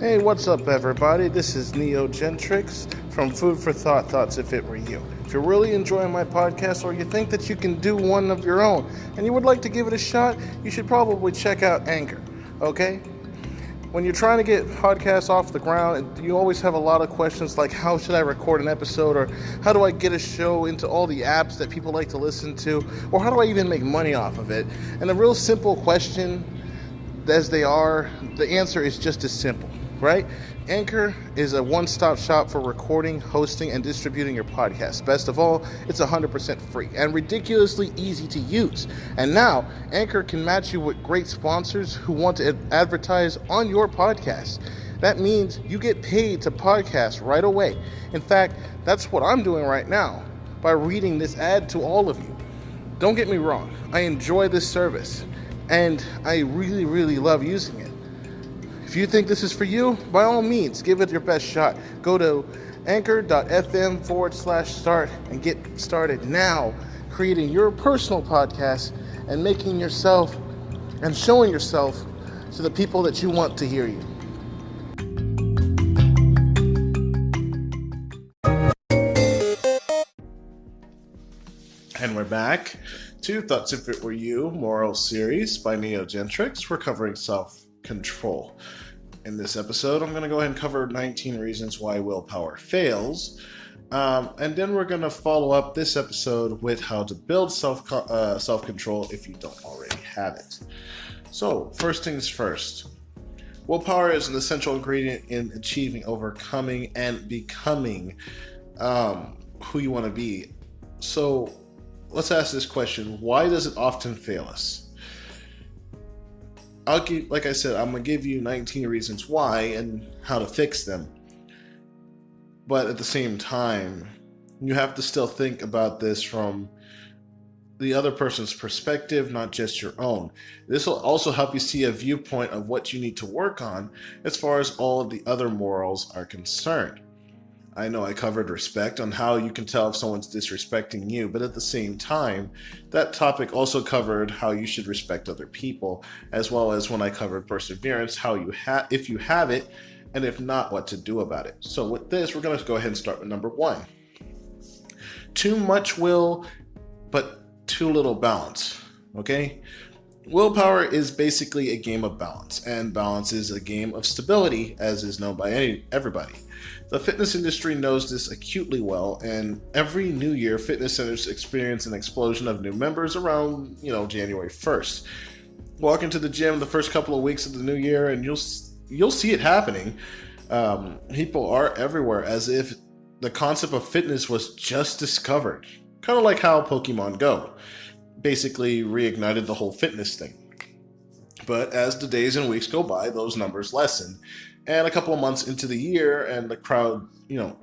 Hey, what's up, everybody? This is Neo Gentrix from Food for Thought Thoughts If It Were You. If you're really enjoying my podcast or you think that you can do one of your own and you would like to give it a shot, you should probably check out Anchor, okay? When you're trying to get podcasts off the ground, you always have a lot of questions like how should I record an episode or how do I get a show into all the apps that people like to listen to or how do I even make money off of it? And a real simple question as they are, the answer is just as simple right? Anchor is a one stop shop for recording, hosting, and distributing your podcast. Best of all, it's 100% free and ridiculously easy to use. And now, Anchor can match you with great sponsors who want to advertise on your podcast. That means you get paid to podcast right away. In fact, that's what I'm doing right now by reading this ad to all of you. Don't get me wrong, I enjoy this service and I really, really love using it. If you think this is for you, by all means, give it your best shot. Go to anchor.fm forward slash start and get started now creating your personal podcast and making yourself and showing yourself to the people that you want to hear you. And we're back to Thoughts If It Were You Moral Series by Neo Gentrix. We're covering self control. In this episode, I'm going to go ahead and cover 19 reasons why willpower fails. Um, and then we're going to follow up this episode with how to build self uh, self control if you don't already have it. So, first things first. Willpower is an essential ingredient in achieving, overcoming, and becoming um, who you want to be. So, let's ask this question why does it often fail us? I'll give, like I said, I'm gonna give you 19 reasons why and how to fix them. But at the same time, you have to still think about this from the other person's perspective, not just your own. This will also help you see a viewpoint of what you need to work on as far as all of the other morals are concerned. I know I covered respect on how you can tell if someone's disrespecting you, but at the same time, that topic also covered how you should respect other people, as well as when I covered perseverance, how you have if you have it, and if not, what to do about it. So with this, we're going to go ahead and start with number one. Too much will, but too little balance. Okay? Willpower is basically a game of balance, and balance is a game of stability, as is known by any, everybody. The fitness industry knows this acutely well, and every new year, fitness centers experience an explosion of new members around, you know, January 1st. Walk into the gym the first couple of weeks of the new year, and you'll you'll see it happening. Um, people are everywhere, as if the concept of fitness was just discovered, kind of like how Pokemon Go basically reignited the whole fitness thing. But as the days and weeks go by, those numbers lessen, and a couple of months into the year, and the crowd, you know,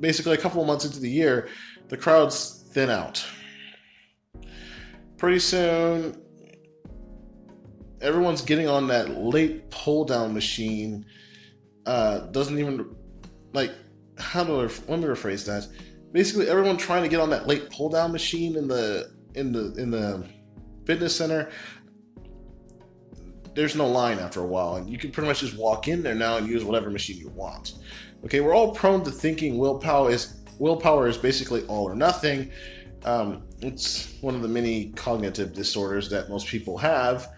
basically a couple of months into the year, the crowds thin out. Pretty soon, everyone's getting on that lat pull down machine. Uh, doesn't even like how do I let me rephrase that? Basically, everyone trying to get on that lat pull down machine in the in the in the fitness center there's no line after a while, and you can pretty much just walk in there now and use whatever machine you want. Okay, we're all prone to thinking willpower is willpower is basically all or nothing. Um, it's one of the many cognitive disorders that most people have,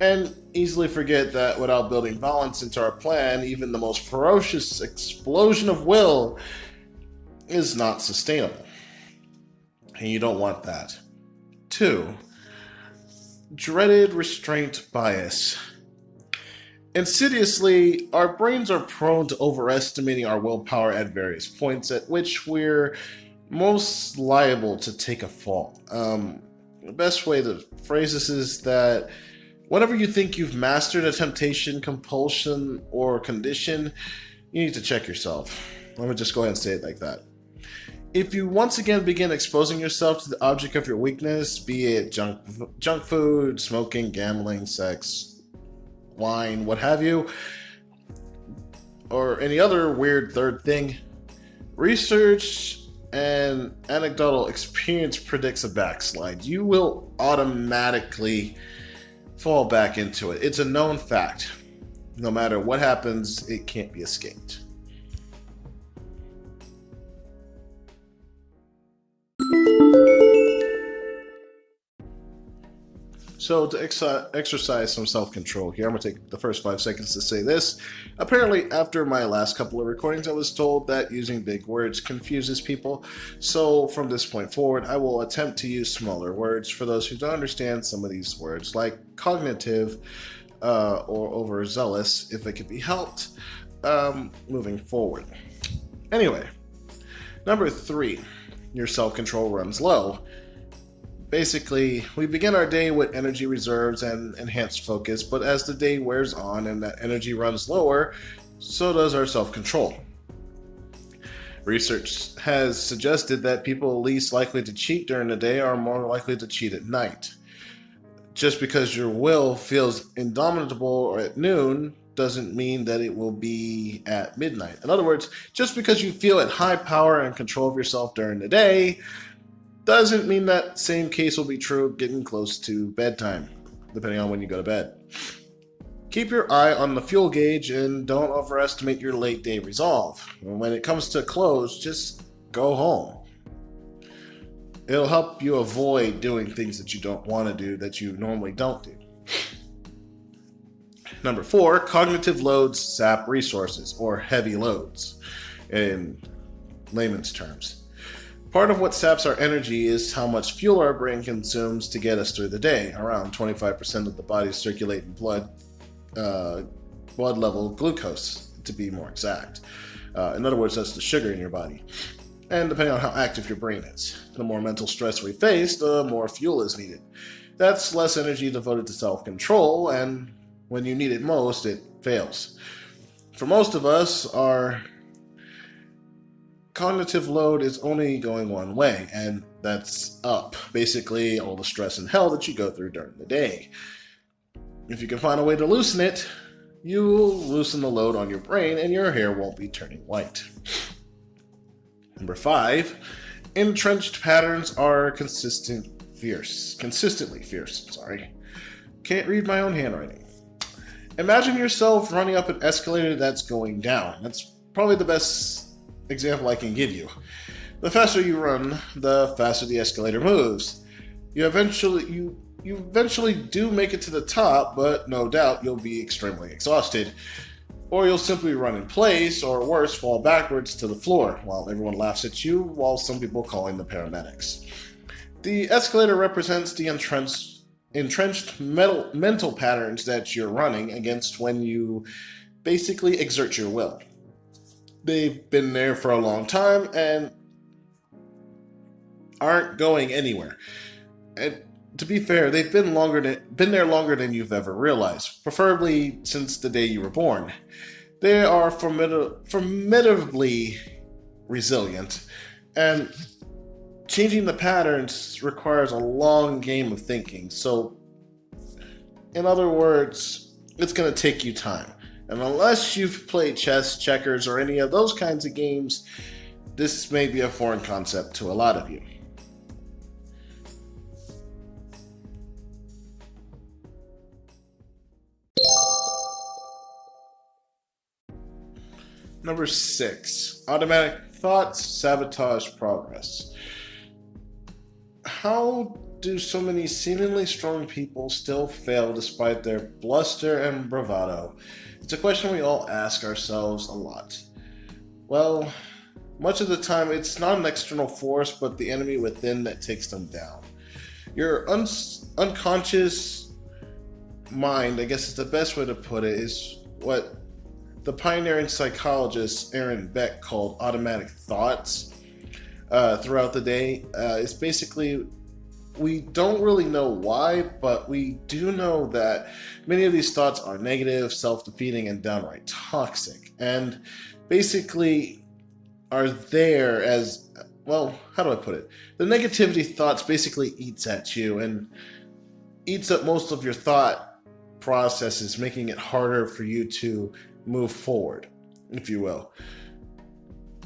and easily forget that without building balance into our plan, even the most ferocious explosion of will is not sustainable. And you don't want that. Two, dreaded restraint bias. Insidiously, our brains are prone to overestimating our willpower at various points at which we're most liable to take a fall. Um, the best way to phrase this is that whenever you think you've mastered a temptation, compulsion, or condition, you need to check yourself. Let me just go ahead and say it like that if you once again begin exposing yourself to the object of your weakness, be it junk junk food, smoking, gambling, sex, wine, what have you, or any other weird third thing, research and anecdotal experience predicts a backslide. You will automatically fall back into it. It's a known fact. No matter what happens, it can't be escaped. So to ex exercise some self-control here, I'm going to take the first five seconds to say this. Apparently, after my last couple of recordings, I was told that using big words confuses people. So from this point forward, I will attempt to use smaller words for those who don't understand some of these words, like cognitive uh, or overzealous, if it could be helped, um, moving forward. Anyway, number three, your self-control runs low. Basically, we begin our day with energy reserves and enhanced focus, but as the day wears on and that energy runs lower, so does our self control. Research has suggested that people least likely to cheat during the day are more likely to cheat at night. Just because your will feels indomitable at noon doesn't mean that it will be at midnight. In other words, just because you feel at high power and control of yourself during the day doesn't mean that same case will be true getting close to bedtime, depending on when you go to bed. Keep your eye on the fuel gauge and don't overestimate your late day resolve. When it comes to close, just go home. It'll help you avoid doing things that you don't want to do that you normally don't do. Number four, cognitive loads sap resources, or heavy loads in layman's terms. Part of what saps our energy is how much fuel our brain consumes to get us through the day. Around 25% of the body's circulating blood, uh, blood level glucose, to be more exact. Uh, in other words, that's the sugar in your body. And depending on how active your brain is, the more mental stress we face, the more fuel is needed. That's less energy devoted to self control, and when you need it most, it fails. For most of us, our cognitive load is only going one way, and that's up. Basically, all the stress and hell that you go through during the day. If you can find a way to loosen it, you'll loosen the load on your brain and your hair won't be turning white. Number five, entrenched patterns are consistent fierce. Consistently fierce, sorry. Can't read my own handwriting. Imagine yourself running up an escalator that's going down. That's probably the best example I can give you. The faster you run, the faster the escalator moves. You eventually you you eventually do make it to the top, but no doubt you'll be extremely exhausted. Or you'll simply run in place, or worse, fall backwards to the floor, while everyone laughs at you, while some people call in the paramedics. The escalator represents the entrenched, entrenched metal, mental patterns that you're running against when you basically exert your will they've been there for a long time and aren't going anywhere. And to be fair, they've been longer than, been there longer than you've ever realized, preferably since the day you were born. They are formid- formidably resilient, and changing the patterns requires a long game of thinking. So, in other words, it's going to take you time. And unless you've played chess, checkers, or any of those kinds of games, this may be a foreign concept to a lot of you. Number six, automatic thoughts sabotage progress. How do so many seemingly strong people still fail despite their bluster and bravado? It's a question we all ask ourselves a lot. Well, much of the time it's not an external force, but the enemy within that takes them down. Your un- unconscious mind, I guess is the best way to put it, is what the pioneering psychologist Aaron Beck called automatic thoughts uh, throughout the day. Uh, it's basically we don't really know why, but we do know that many of these thoughts are negative, self defeating, and downright toxic. And basically are there as well, how do I put it? The negativity thoughts basically eats at you and eats up most of your thought processes, making it harder for you to move forward, if you will.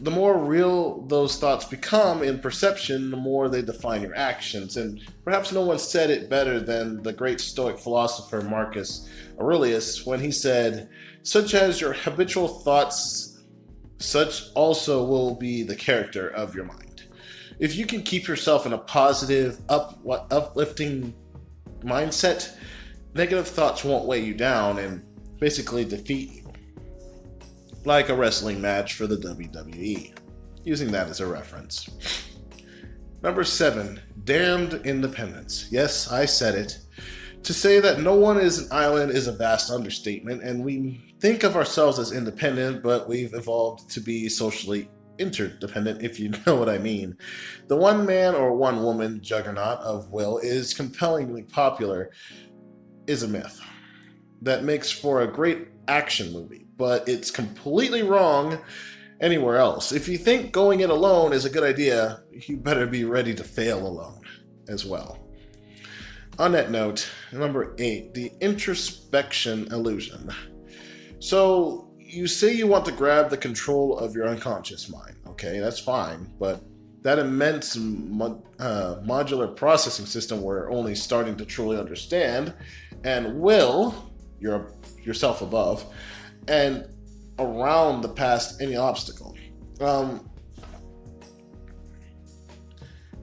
The more real those thoughts become in perception, the more they define your actions. And perhaps no one said it better than the great Stoic philosopher Marcus Aurelius when he said, Such as your habitual thoughts, such also will be the character of your mind. If you can keep yourself in a positive, up, uplifting mindset, negative thoughts won't weigh you down and basically defeat you like a wrestling match for the WWE, using that as a reference. Number seven, damned independence. Yes, I said it. To say that no one is an island is a vast understatement, and we think of ourselves as independent, but we've evolved to be socially interdependent, if you know what I mean. The one man or one woman juggernaut of will is compellingly popular, is a myth that makes for a great action movie but it's completely wrong anywhere else. If you think going it alone is a good idea, you better be ready to fail alone as well. On that note, number eight, the introspection illusion. So you say you want to grab the control of your unconscious mind. Okay, that's fine, but that immense uh, modular processing system we're only starting to truly understand, and will, your yourself above, and around the past any obstacle. Um,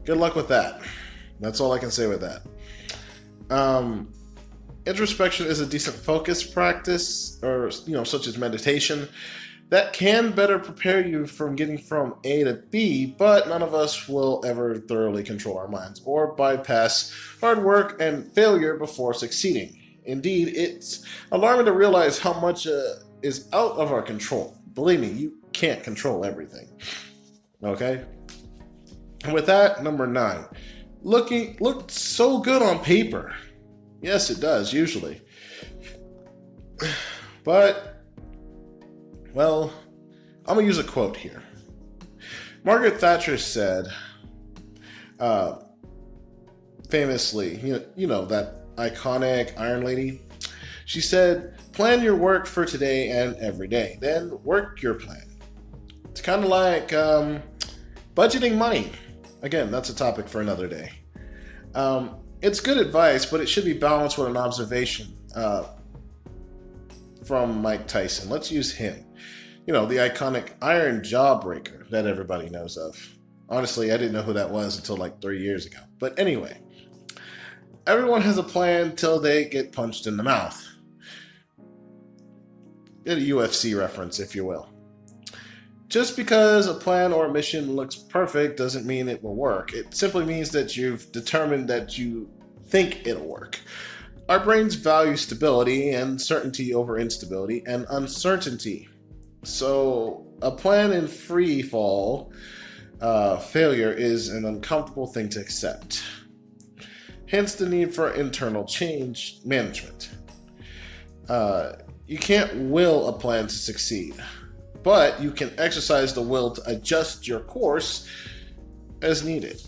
good luck with that. That's all I can say with that. Um, introspection is a decent focus practice, or you know, such as meditation, that can better prepare you from getting from A to B. But none of us will ever thoroughly control our minds or bypass hard work and failure before succeeding. Indeed, it's alarming to realize how much uh, is out of our control. Believe me, you can't control everything. Okay? And with that, number nine. Looking looked so good on paper. Yes, it does, usually. But well, I'm gonna use a quote here. Margaret Thatcher said, uh, famously, you know, you know that iconic Iron Lady. She said, Plan your work for today and every day. Then work your plan. It's kind of like um, budgeting money. Again, that's a topic for another day. Um, it's good advice, but it should be balanced with an observation uh, from Mike Tyson. Let's use him. You know, the iconic Iron Jawbreaker that everybody knows of. Honestly, I didn't know who that was until like three years ago. But anyway, everyone has a plan till they get punched in the mouth a UFC reference, if you will. Just because a plan or a mission looks perfect doesn't mean it will work. It simply means that you've determined that you think it'll work. Our brains value stability and certainty over instability and uncertainty. So, a plan in free fall uh, failure is an uncomfortable thing to accept. Hence, the need for internal change management. Uh, you can't will a plan to succeed, but you can exercise the will to adjust your course as needed.